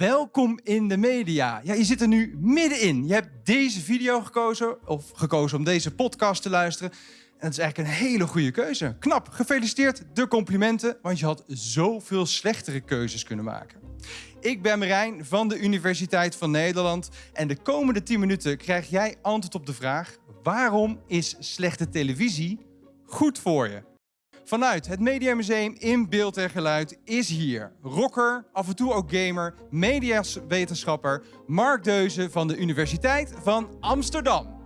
welkom in de media. Ja, je zit er nu middenin. Je hebt deze video gekozen, of gekozen om deze podcast te luisteren. En dat is eigenlijk een hele goede keuze. Knap, gefeliciteerd, de complimenten, want je had zoveel slechtere keuzes kunnen maken. Ik ben Marijn van de Universiteit van Nederland en de komende 10 minuten krijg jij antwoord op de vraag: waarom is slechte televisie goed voor je? Vanuit het Mediamuseum in beeld en geluid is hier rocker, af en toe ook gamer, mediawetenschapper Mark Deuze van de Universiteit van Amsterdam.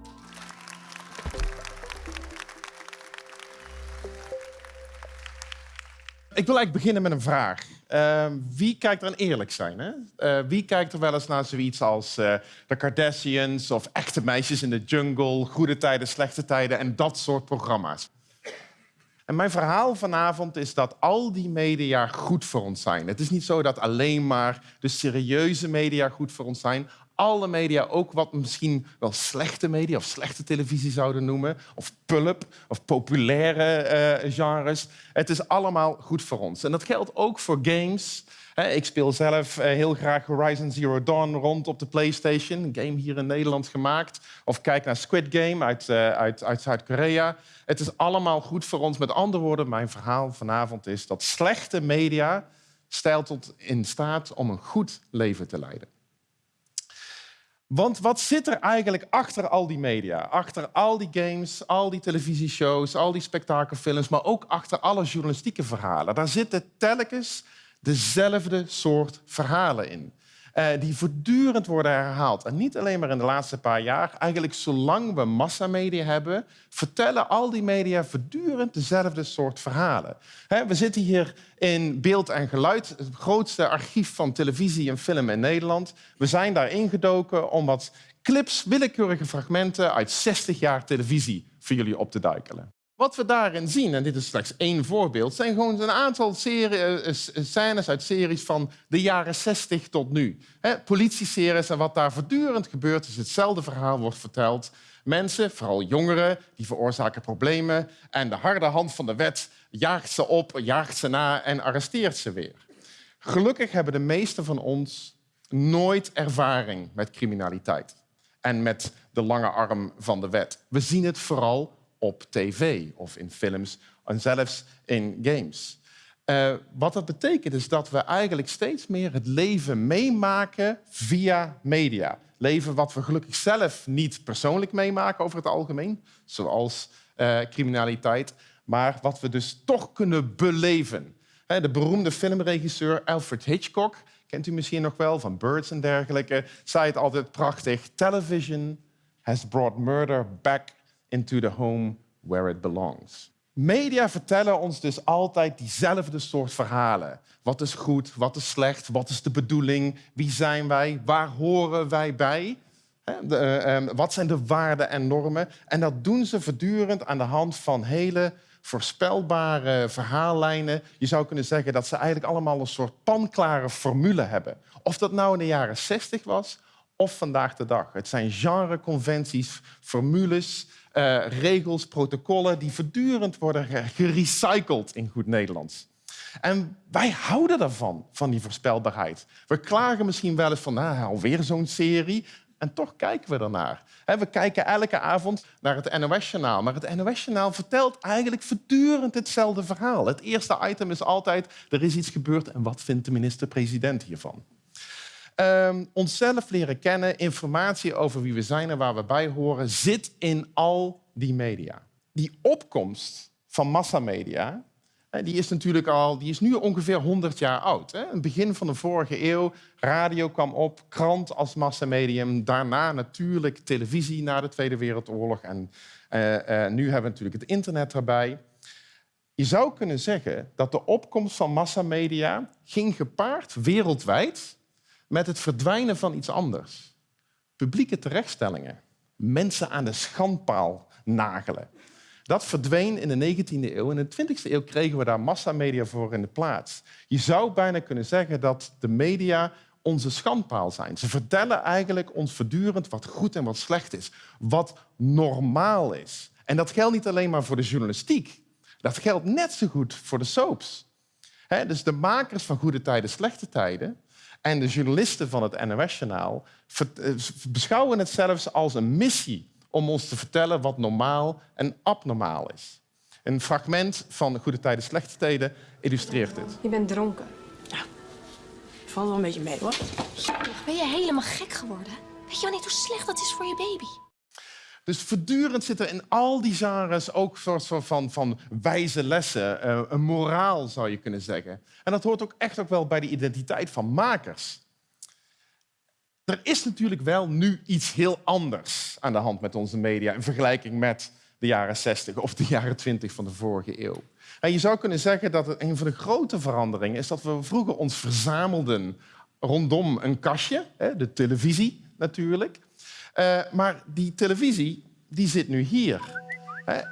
Ik wil eigenlijk beginnen met een vraag. Uh, wie kijkt er aan eerlijk zijn? Hè? Uh, wie kijkt er wel eens naar zoiets als de Kardashians of echte meisjes in de jungle, goede tijden, slechte tijden en dat soort programma's? En mijn verhaal vanavond is dat al die media goed voor ons zijn. Het is niet zo dat alleen maar de serieuze media goed voor ons zijn. Alle media, ook wat misschien wel slechte media of slechte televisie zouden noemen, of pulp of populaire uh, genres. Het is allemaal goed voor ons. En dat geldt ook voor games. Ik speel zelf eh, heel graag Horizon Zero Dawn rond op de PlayStation, een game hier in Nederland gemaakt. Of kijk naar Squid Game uit, uh, uit, uit Zuid-Korea. Het is allemaal goed voor ons. Met andere woorden, mijn verhaal vanavond is dat slechte media stelt tot in staat om een goed leven te leiden. Want wat zit er eigenlijk achter al die media? Achter al die games, al die televisieshows, al die spektakelfilms, maar ook achter alle journalistieke verhalen. Daar zitten telkens dezelfde soort verhalen in. Uh, die voortdurend worden herhaald. En niet alleen maar in de laatste paar jaar. Eigenlijk zolang we massamedia hebben, vertellen al die media voortdurend dezelfde soort verhalen. we zitten hier in beeld en geluid, het grootste archief van televisie en film in Nederland. We zijn daar ingedoken om wat clips, willekeurige fragmenten uit 60 jaar televisie voor jullie op te duikelen. Wat we daarin zien, en dit is slechts één voorbeeld, zijn gewoon een aantal serie, eh, eh, scènes uit series van de jaren 60 tot nu. Politieseries en wat daar voortdurend gebeurt, is hetzelfde verhaal wordt verteld. Mensen, vooral jongeren, die veroorzaken problemen en de harde hand van de wet jaagt ze op, jaagt ze na en arresteert ze weer. Gelukkig hebben de meesten van ons nooit ervaring met criminaliteit en met de lange arm van de wet. We zien het vooral op tv of in films en zelfs in games. Uh, wat dat betekent is dat we eigenlijk steeds meer het leven meemaken via media. Leven wat we gelukkig zelf niet persoonlijk meemaken over het algemeen, zoals uh, criminaliteit, maar wat we dus toch kunnen beleven. De beroemde filmregisseur Alfred Hitchcock, kent u misschien nog wel, van Birds en dergelijke, zei het altijd prachtig. Television has brought murder back into the home where it belongs. Media vertellen ons dus altijd diezelfde soort verhalen. Wat is goed, wat is slecht, wat is de bedoeling, wie zijn wij, waar horen wij bij? Uh, um, wat zijn de waarden en normen? En dat doen ze voortdurend aan de hand van hele voorspelbare verhaallijnen. Je zou kunnen zeggen dat ze eigenlijk allemaal een soort panklare formule hebben. Of dat nou in de jaren 60 was of vandaag de dag. Het zijn genreconventies, formules, uh, regels, protocollen die voortdurend worden gerecycled in goed Nederlands. En wij houden daarvan, van die voorspelbaarheid. We klagen misschien wel eens van, nou, alweer zo'n serie. En toch kijken we ernaar. We kijken elke avond naar het NOS-journaal. Maar het NOS-journaal vertelt eigenlijk voortdurend hetzelfde verhaal. Het eerste item is altijd, er is iets gebeurd en wat vindt de minister-president hiervan? Um, onszelf leren kennen, informatie over wie we zijn en waar we bij horen, zit in al die media. Die opkomst van massamedia die is natuurlijk al, die is nu ongeveer 100 jaar oud. Hè? het begin van de vorige eeuw, radio kwam op, krant als massamedium, daarna natuurlijk televisie na de Tweede Wereldoorlog en uh, uh, nu hebben we natuurlijk het internet erbij. Je zou kunnen zeggen dat de opkomst van massamedia ging gepaard wereldwijd met het verdwijnen van iets anders. Publieke terechtstellingen, mensen aan de schandpaal nagelen. Dat verdween in de 19e eeuw. In de 20e eeuw kregen we daar massamedia voor in de plaats. Je zou bijna kunnen zeggen dat de media onze schandpaal zijn. Ze vertellen eigenlijk ons voortdurend wat goed en wat slecht is. Wat normaal is. En dat geldt niet alleen maar voor de journalistiek. Dat geldt net zo goed voor de soaps. dus de makers van Goede Tijden, Slechte Tijden en de journalisten van het NOS-journaal eh, beschouwen het zelfs als een missie om ons te vertellen wat normaal en abnormaal is. Een fragment van Goede Tijden, Slechte Tijden illustreert dit. Je bent dronken. Ja, valt wel een beetje mee hoor. Ben je helemaal gek geworden? Weet je wel niet hoe slecht dat is voor je baby? Dus voortdurend zitten in al die genres ook soort van, van wijze lessen, eh, een moraal zou je kunnen zeggen. En dat hoort ook echt ook wel bij de identiteit van makers. Er is natuurlijk wel nu iets heel anders aan de hand met onze media in vergelijking met de jaren 60 of de jaren 20 van de vorige eeuw. En je zou kunnen zeggen dat een van de grote veranderingen is dat we vroeger ons verzamelden rondom een kastje, de televisie natuurlijk. Eh, maar die televisie die zit nu hier,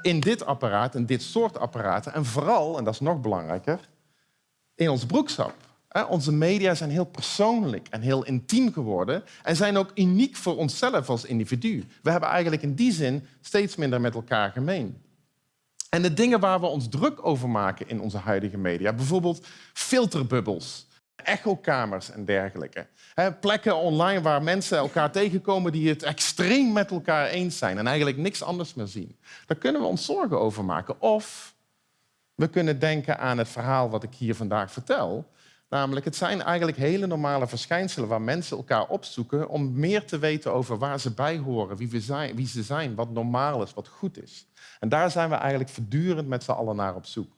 in dit apparaat, in dit soort apparaten. En vooral, en dat is nog belangrijker, in ons broekzak. Onze media zijn heel persoonlijk en heel intiem geworden en zijn ook uniek voor onszelf als individu. We hebben eigenlijk in die zin steeds minder met elkaar gemeen. En de dingen waar we ons druk over maken in onze huidige media, bijvoorbeeld filterbubbels, echokamers en dergelijke. plekken online waar mensen elkaar tegenkomen die het extreem met elkaar eens zijn en eigenlijk niks anders meer zien. Daar kunnen we ons zorgen over maken. Of we kunnen denken aan het verhaal wat ik hier vandaag vertel. Namelijk, het zijn eigenlijk hele normale verschijnselen waar mensen elkaar opzoeken om meer te weten over waar ze bij horen, wie, we zijn, wie ze zijn, wat normaal is, wat goed is. En daar zijn we eigenlijk voortdurend met z'n allen naar op zoek.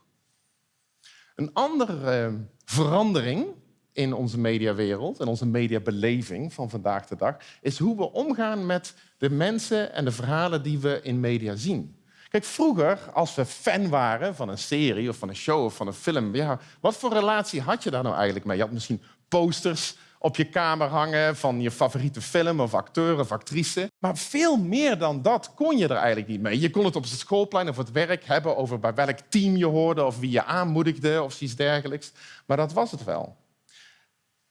Een andere eh, verandering in onze mediawereld en onze mediabeleving van vandaag de dag is hoe we omgaan met de mensen en de verhalen die we in media zien. Kijk, vroeger, als we fan waren van een serie of van een show of van een film, ja, wat voor relatie had je daar nou eigenlijk mee? Je had misschien posters op je kamer hangen van je favoriete film of acteur of actrice. Maar veel meer dan dat kon je er eigenlijk niet mee. Je kon het op het schoolplein of het werk hebben over bij welk team je hoorde of wie je aanmoedigde of iets dergelijks. Maar dat was het wel.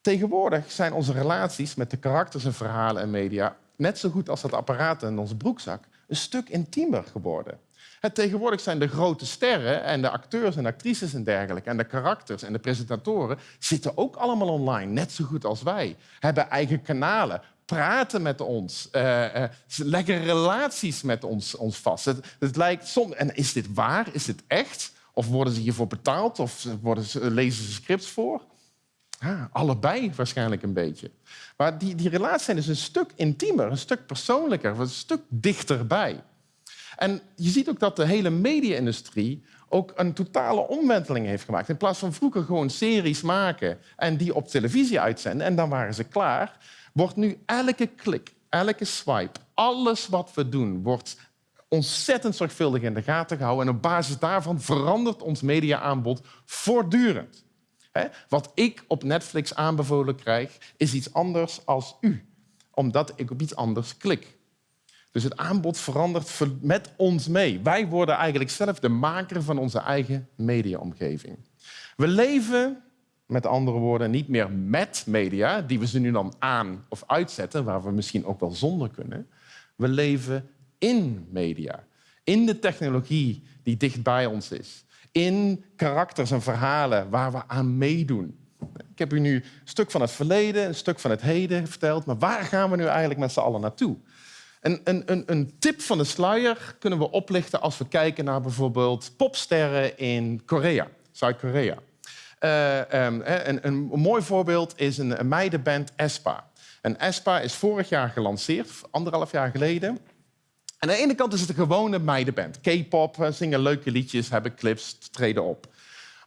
Tegenwoordig zijn onze relaties met de karakters en verhalen en media net zo goed als dat apparaat in onze broekzak een stuk intiemer geworden. Het tegenwoordig zijn de grote sterren en de acteurs en actrices en dergelijke en de karakters en de presentatoren zitten ook allemaal online, net zo goed als wij. Hebben eigen kanalen, praten met ons, uh, uh, leggen relaties met ons, ons vast. Het, het lijkt soms, en is dit waar? Is dit echt? Of worden ze hiervoor betaald? Of worden ze, lezen ze scripts voor? Ja, allebei waarschijnlijk een beetje. Maar die, die relaties zijn dus een stuk intiemer, een stuk persoonlijker, een stuk dichterbij. En je ziet ook dat de hele media-industrie ook een totale omwenteling heeft gemaakt. In plaats van vroeger gewoon series maken en die op televisie uitzenden en dan waren ze klaar, wordt nu elke klik, elke swipe, alles wat we doen, wordt ontzettend zorgvuldig in de gaten gehouden. En op basis daarvan verandert ons mediaaanbod voortdurend. Wat ik op Netflix aanbevolen krijg, is iets anders als u, omdat ik op iets anders klik. Dus het aanbod verandert met ons mee. Wij worden eigenlijk zelf de maker van onze eigen mediaomgeving. We leven, met andere woorden, niet meer met media, die we ze nu dan aan of uitzetten, waar we misschien ook wel zonder kunnen. We leven in media, in de technologie die dicht bij ons is, in karakters en verhalen waar we aan meedoen. Ik heb u nu een stuk van het verleden, een stuk van het heden verteld, maar waar gaan we nu eigenlijk met z'n allen naartoe? Een, een, een, tip van de sluier kunnen we oplichten als we kijken naar bijvoorbeeld popsterren in Korea, Zuid-Korea. Uh, een, een, mooi voorbeeld is een, meidenband Espa. En Espa is vorig jaar gelanceerd, anderhalf jaar geleden. Aan de ene kant is het een gewone meidenband. K-pop, eh, zingen leuke liedjes, hebben clips, treden op.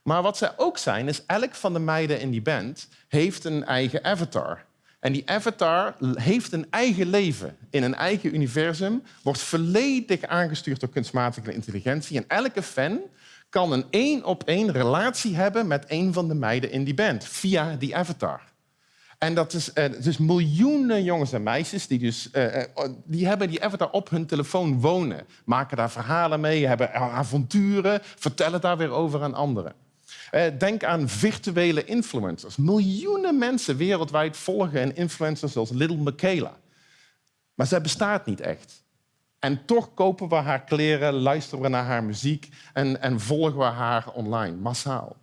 Maar wat zij ook zijn, is elk van de meiden in die band heeft een eigen avatar. En die avatar heeft een eigen leven in een eigen universum, wordt volledig aangestuurd door kunstmatige intelligentie. En elke fan kan een één op één relatie hebben met een van de meiden in die band via die avatar. En dat is uh, dus miljoenen jongens en meisjes die, dus, uh, die hebben die avatar op hun telefoon wonen. Maken daar verhalen mee, hebben avonturen, vertellen daar weer over aan anderen. Eh, denk aan virtuele influencers. Miljoenen mensen wereldwijd volgen een influencer zoals Little Michaela. Maar zij bestaat niet echt. En toch kopen we haar kleren, luisteren we naar haar muziek en, en volgen we haar online, massaal.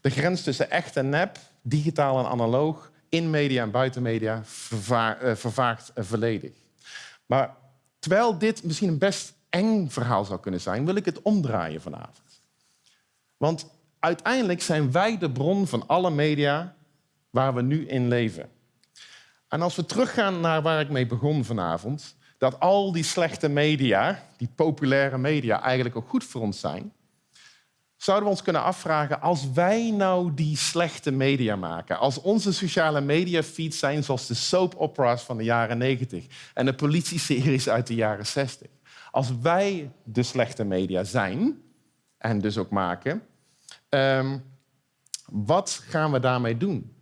De grens tussen echt en nep, digitaal en analoog, in media en buiten media uh, vervaagt uh, volledig. Maar terwijl dit misschien een best eng verhaal zou kunnen zijn, wil ik het omdraaien vanavond. Want uiteindelijk zijn wij de bron van alle media waar we nu in leven. En als we teruggaan naar waar ik mee begon vanavond, dat al die slechte media, die populaire media, eigenlijk ook goed voor ons zijn, zouden we ons kunnen afvragen, als wij nou die slechte media maken, als onze sociale media feeds zijn zoals de soap operas van de jaren 90 en de politieseries uit de jaren 60, als wij de slechte media zijn en dus ook maken, um, wat gaan we daarmee doen?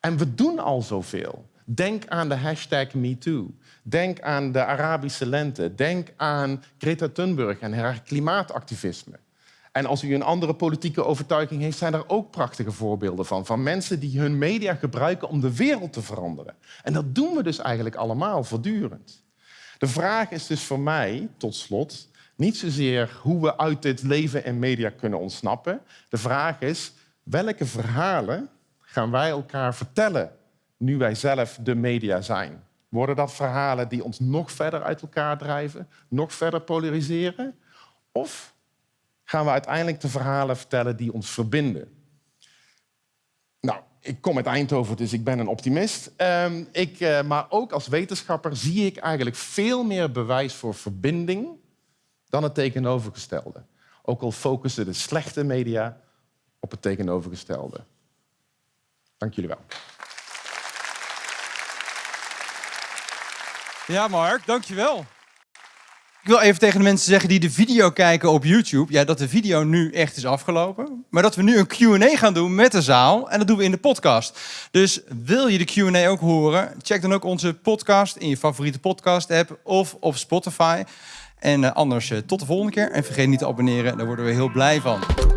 En we doen al zoveel. Denk aan de hashtag MeToo. Denk aan de Arabische lente. Denk aan Greta Thunberg en haar klimaatactivisme. En als u een andere politieke overtuiging heeft, zijn er ook prachtige voorbeelden van. Van mensen die hun media gebruiken om de wereld te veranderen. En dat doen we dus eigenlijk allemaal voortdurend. De vraag is dus voor mij, tot slot, niet zozeer hoe we uit dit leven en media kunnen ontsnappen. De vraag is, welke verhalen gaan wij elkaar vertellen nu wij zelf de media zijn? Worden dat verhalen die ons nog verder uit elkaar drijven, nog verder polariseren? Of gaan we uiteindelijk de verhalen vertellen die ons verbinden? Nou, ik kom uit Eindhoven, dus ik ben een optimist. Um, ik, uh, maar ook als wetenschapper zie ik eigenlijk veel meer bewijs voor verbinding dan het tegenovergestelde. Ook al focussen de slechte media op het tegenovergestelde. Dank jullie wel. Ja, Mark, dankjewel. Ik wil even tegen de mensen zeggen die de video kijken op YouTube... Ja, dat de video nu echt is afgelopen. Maar dat we nu een Q&A gaan doen met de zaal. En dat doen we in de podcast. Dus wil je de Q&A ook horen? Check dan ook onze podcast in je favoriete podcast-app of op Spotify. En eh, anders eh, tot de volgende keer. En vergeet niet te abonneren, daar worden we heel blij van.